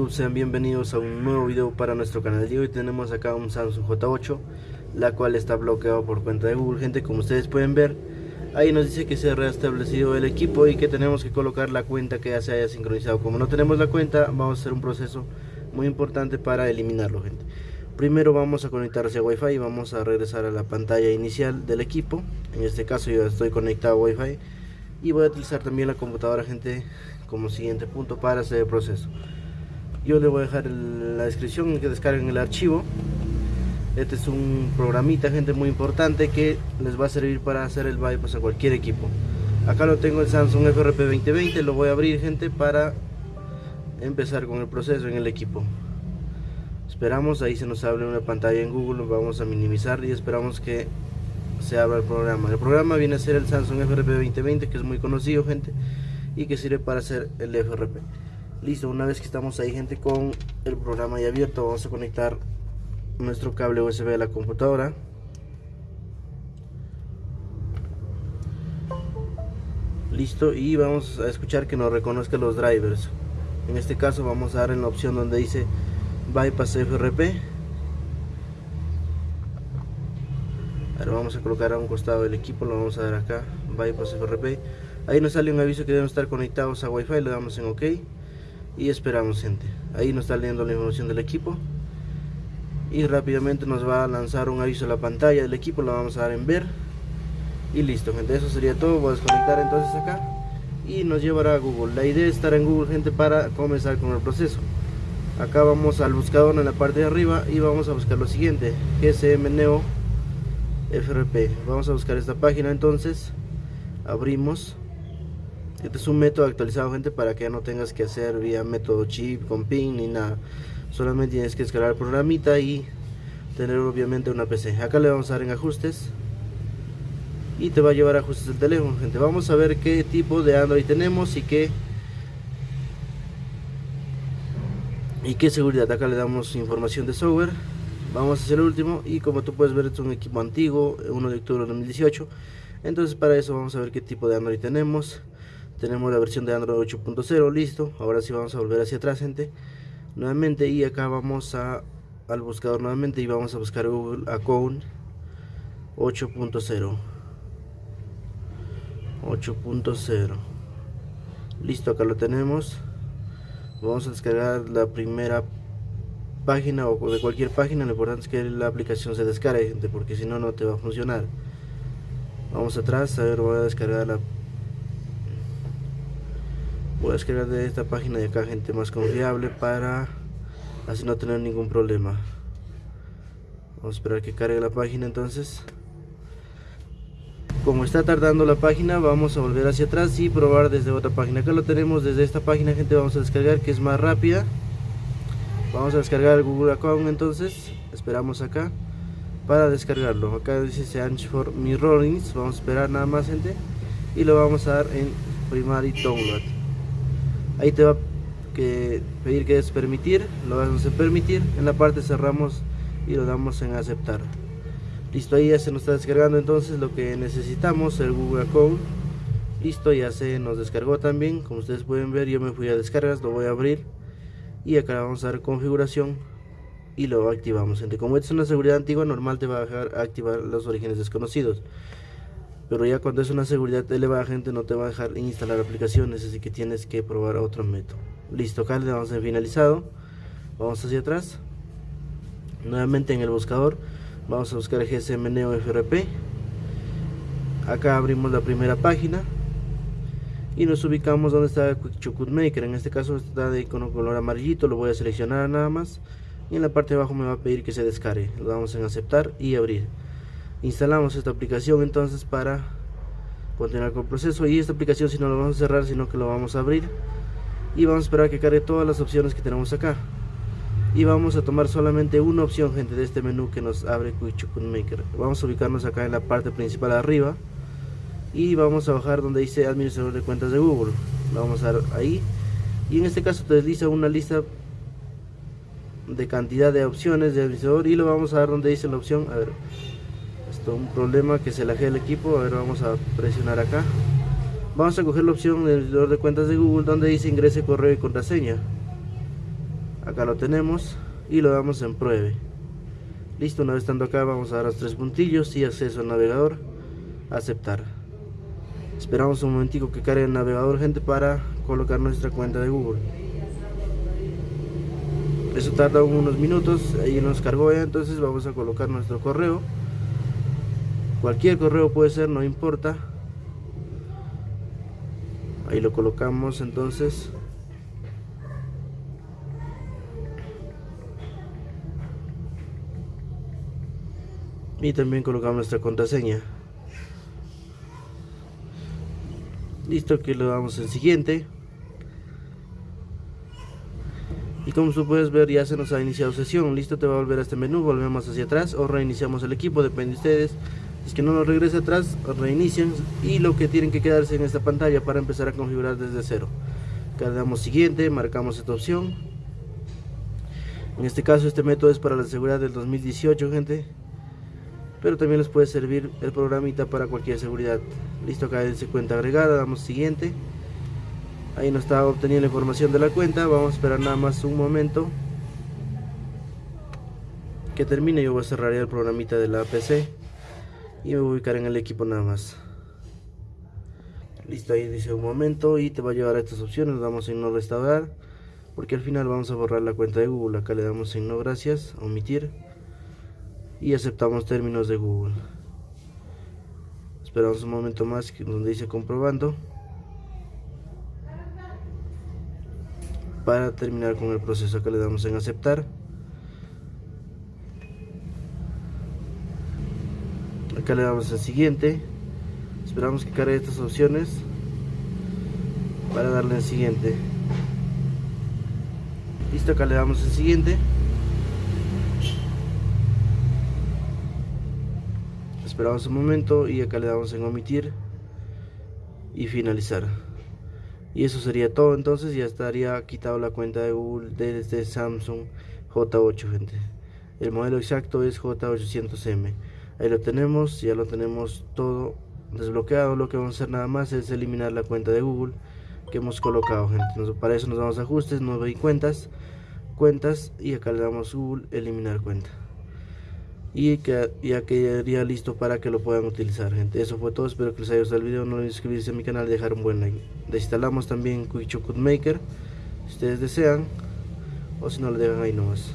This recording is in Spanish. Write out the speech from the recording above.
YouTube? Sean bienvenidos a un nuevo video para nuestro canal de hoy. Tenemos acá un Samsung J8 la cual está bloqueado por cuenta de Google gente como ustedes pueden ver. Ahí nos dice que se ha restablecido el equipo y que tenemos que colocar la cuenta que ya se haya sincronizado. Como no tenemos la cuenta vamos a hacer un proceso muy importante para eliminarlo gente. Primero vamos a conectar hacia Wi-Fi y vamos a regresar a la pantalla inicial del equipo. En este caso yo estoy conectado a Wi-Fi. Y voy a utilizar también la computadora gente como siguiente punto para hacer el proceso yo le voy a dejar la descripción que descarguen el archivo. Este es un programita gente muy importante que les va a servir para hacer el bypass a cualquier equipo. Acá lo tengo el Samsung FRP 2020 lo voy a abrir gente para empezar con el proceso en el equipo. Esperamos ahí se nos abre una pantalla en Google vamos a minimizar y esperamos que se abra el programa. El programa viene a ser el Samsung FRP 2020 que es muy conocido gente y que sirve para hacer el FRP listo una vez que estamos ahí gente con el programa ya abierto vamos a conectar nuestro cable USB a la computadora. Listo y vamos a escuchar que nos reconozca los drivers. En este caso vamos a dar en la opción donde dice bypass FRP ahora vamos a colocar a un costado del equipo lo vamos a dar acá bypass FRP ahí nos sale un aviso que deben estar conectados a Wi-Fi le damos en OK y esperamos gente ahí nos está leyendo la información del equipo. Y rápidamente nos va a lanzar un aviso a la pantalla del equipo lo vamos a dar en ver. Y listo gente eso sería todo. Voy a desconectar entonces acá. Y nos llevará a Google. La idea es estar en Google gente para comenzar con el proceso. Acá vamos al buscador en la parte de arriba y vamos a buscar lo siguiente. GSM Neo FRP vamos a buscar esta página entonces. Abrimos este es un método actualizado gente para que no tengas que hacer vía método chip con pin ni nada. Solamente tienes que descargar el programita y tener obviamente una PC acá le vamos a dar en ajustes. Y te va a llevar a ajustes del teléfono gente. Vamos a ver qué tipo de Android tenemos y qué y qué seguridad. Acá le damos información de software. Vamos a hacer el último. Y como tú puedes ver es un equipo antiguo 1 de octubre de 2018 entonces para eso vamos a ver qué tipo de Android tenemos tenemos la versión de Android 8.0 listo. Ahora sí vamos a volver hacia atrás gente. Nuevamente y acá vamos a al buscador nuevamente y vamos a buscar Google Account 8.0 8.0 listo acá lo tenemos. Vamos a descargar la primera página o de cualquier página. Lo importante es que la aplicación se descargue gente porque si no no te va a funcionar. Vamos atrás a ver voy a descargar la voy a descargar de esta página de acá gente más confiable para así no tener ningún problema. Vamos a esperar que cargue la página entonces. Como está tardando la página vamos a volver hacia atrás y probar desde otra página. Acá lo tenemos desde esta página gente vamos a descargar que es más rápida. Vamos a descargar el Google Account entonces. Esperamos acá para descargarlo. Acá dice Search for Mirrorings. Vamos a esperar nada más gente. Y lo vamos a dar en Primary Download ahí te va a pedir que es permitir lo damos en permitir. En la parte cerramos y lo damos en aceptar. Listo ahí ya se nos está descargando entonces lo que necesitamos el Google Account. Listo ya se nos descargó también. Como ustedes pueden ver yo me fui a descargas lo voy a abrir. Y acá vamos a dar configuración y lo activamos. Como esta es una seguridad antigua normal te va a dejar activar los orígenes desconocidos pero ya cuando es una seguridad elevada gente no te va a dejar instalar aplicaciones así que tienes que probar otro método. Listo acá le damos en finalizado. Vamos hacia atrás. Nuevamente en el buscador vamos a buscar GSM Neo FRP acá abrimos la primera página y nos ubicamos donde está Quick Maker. En este caso está de icono color amarillito lo voy a seleccionar nada más. Y en la parte de abajo me va a pedir que se descargue. Lo damos en aceptar y abrir instalamos esta aplicación entonces para continuar con el proceso. Y esta aplicación si no lo vamos a cerrar sino que lo vamos a abrir. Y vamos a esperar a que cargue todas las opciones que tenemos acá. Y vamos a tomar solamente una opción gente de este menú que nos abre Quick Maker. Vamos a ubicarnos acá en la parte principal arriba. Y vamos a bajar donde dice administrador de cuentas de Google. Lo vamos a dar ahí. Y en este caso te desliza una lista de cantidad de opciones de administrador y lo vamos a dar donde dice la opción a ver un problema que se laje el equipo a ver vamos a presionar acá. Vamos a coger la opción del editor de cuentas de Google donde dice ingrese correo y contraseña. Acá lo tenemos y lo damos en pruebe. Listo una vez estando acá vamos a dar los tres puntillos y acceso al navegador. Aceptar. Esperamos un momentico que cargue el navegador gente para colocar nuestra cuenta de google. Eso tarda unos minutos ahí nos cargó ya entonces vamos a colocar nuestro correo cualquier correo puede ser no importa. Ahí lo colocamos entonces. Y también colocamos nuestra contraseña. Listo aquí le damos en siguiente. Y como tú puedes ver ya se nos ha iniciado sesión. Listo te va a volver a este menú. Volvemos hacia atrás o reiniciamos el equipo depende de ustedes es que no nos regrese atrás reinician y lo que tienen que quedarse en esta pantalla para empezar a configurar desde cero. Acá damos siguiente marcamos esta opción. En este caso este método es para la seguridad del 2018 gente. Pero también les puede servir el programita para cualquier seguridad. Listo acá dice cuenta agregada damos siguiente. Ahí nos está obteniendo la información de la cuenta. Vamos a esperar nada más un momento. Que termine yo voy a cerrar el programita de la PC y me voy a ubicar en el equipo nada más. Listo ahí dice un momento y te va a llevar a estas opciones. Damos en no restaurar porque al final vamos a borrar la cuenta de Google. Acá le damos en no gracias omitir y aceptamos términos de Google. Esperamos un momento más donde dice comprobando para terminar con el proceso. Acá le damos en aceptar acá le damos en siguiente. Esperamos que cargue estas opciones para darle en siguiente. Listo acá le damos en siguiente. Esperamos un momento y acá le damos en omitir y finalizar. Y eso sería todo entonces ya estaría quitado la cuenta de Google desde Samsung J8 gente. El modelo exacto es J800M ahí lo tenemos ya lo tenemos todo desbloqueado. Lo que vamos a hacer nada más es eliminar la cuenta de Google que hemos colocado gente. Para eso nos vamos a ajustes nuevo y cuentas cuentas y acá le damos Google eliminar cuenta. Y que ya quedaría listo para que lo puedan utilizar gente. Eso fue todo. Espero que les haya gustado el video. No olviden suscribirse a mi canal y dejar un buen like. Desinstalamos también Quick Maker si ustedes desean o si no lo dejan ahí nomás